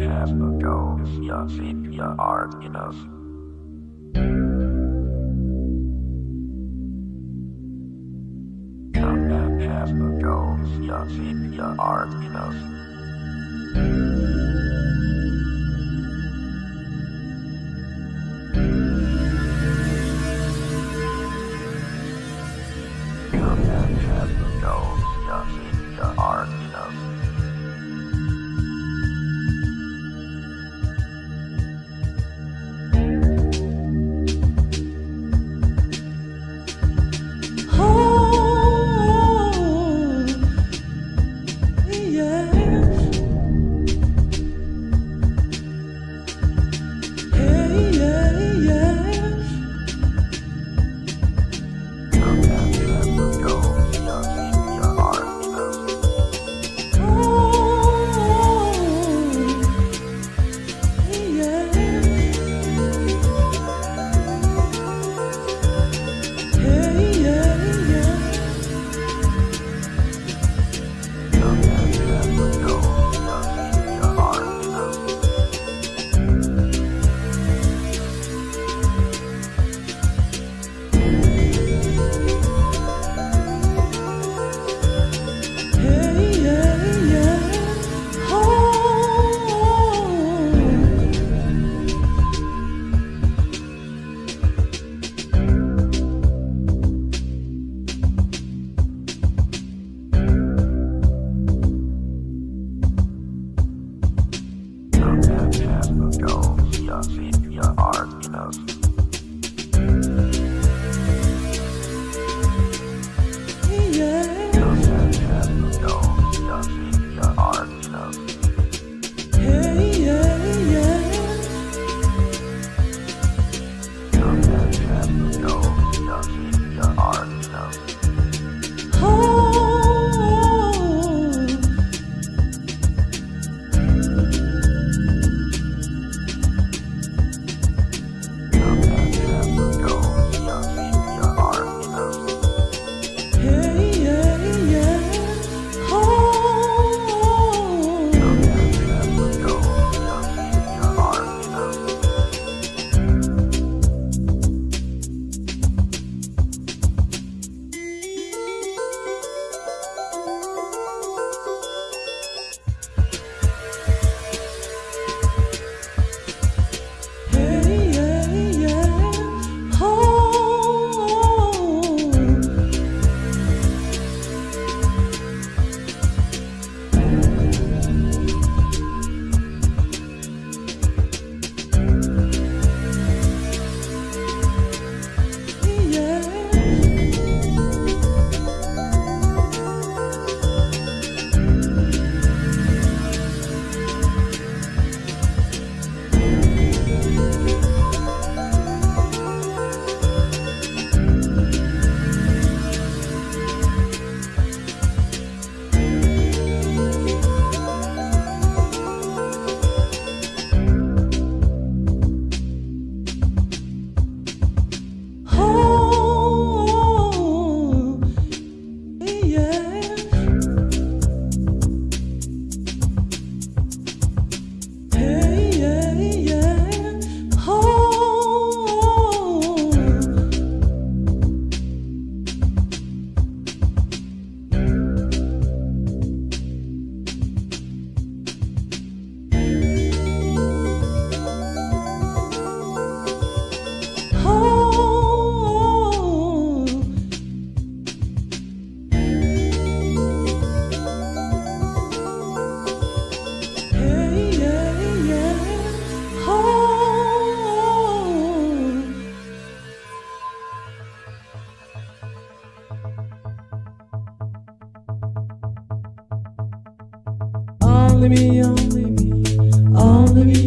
have a go if you think you are enough. Come have a go if you you enough. Yo, yeah, yeah, art, you know. only me, only me, only me.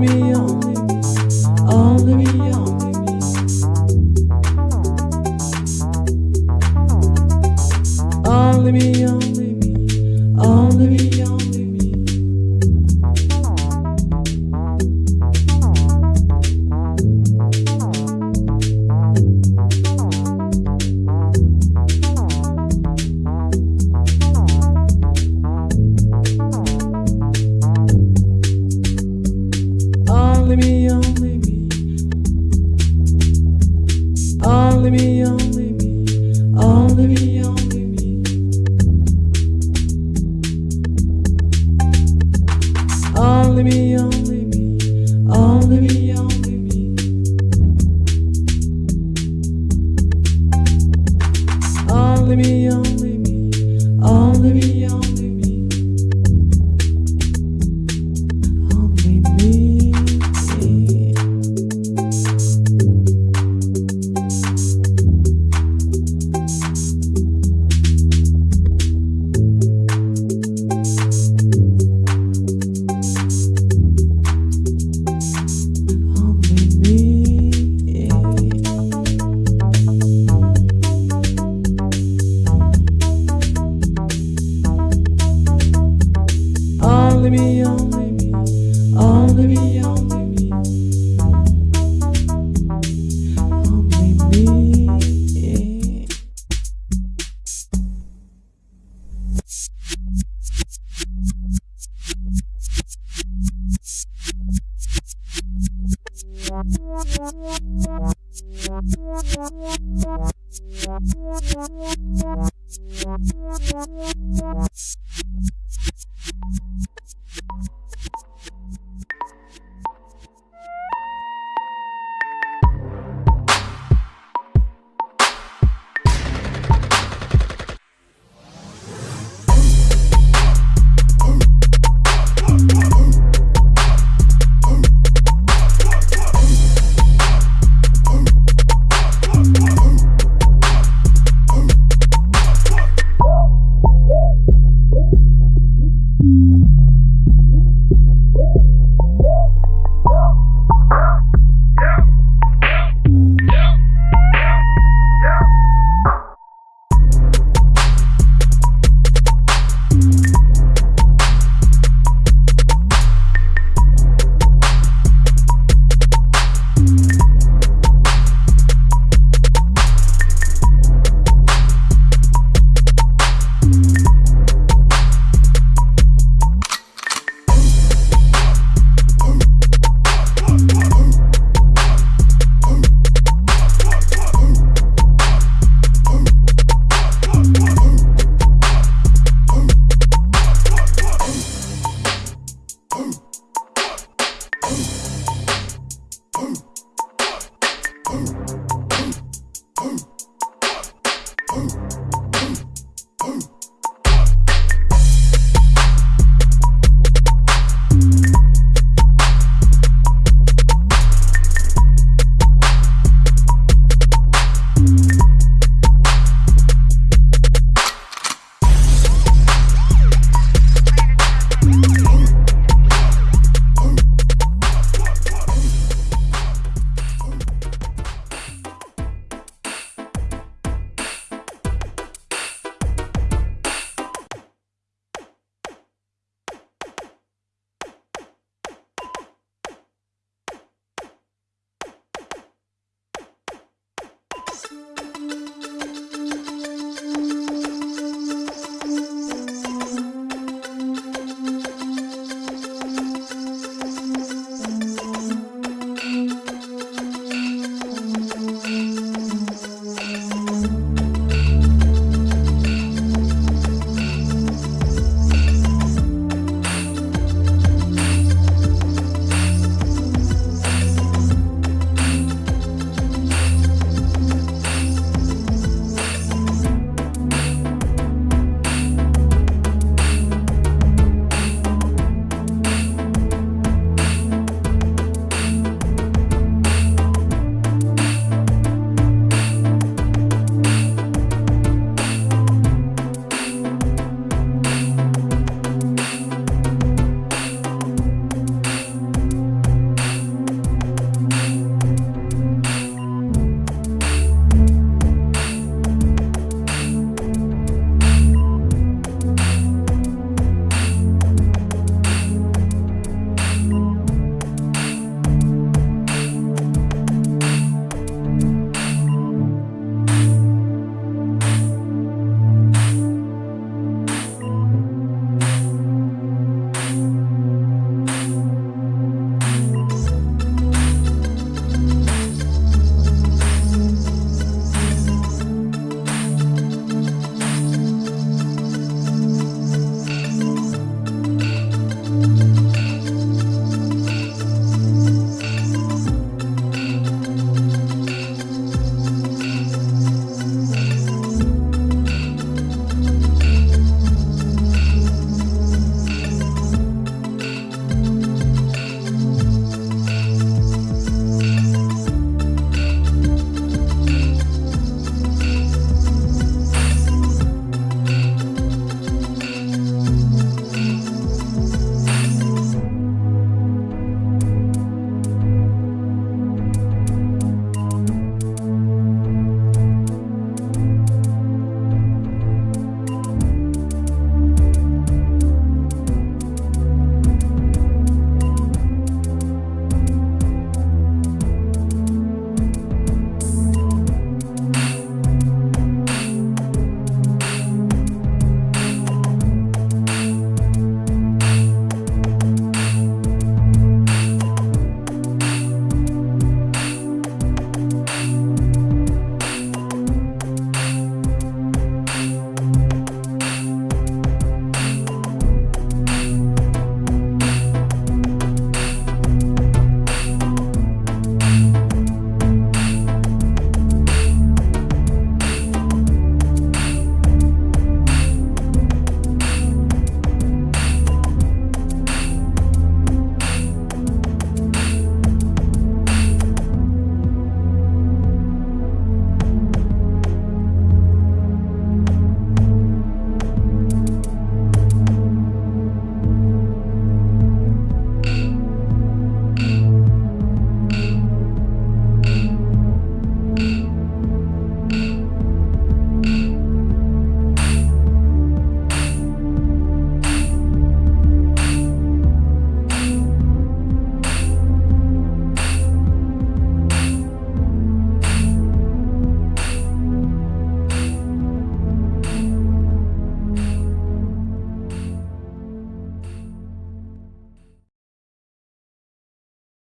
Me, only me, only me.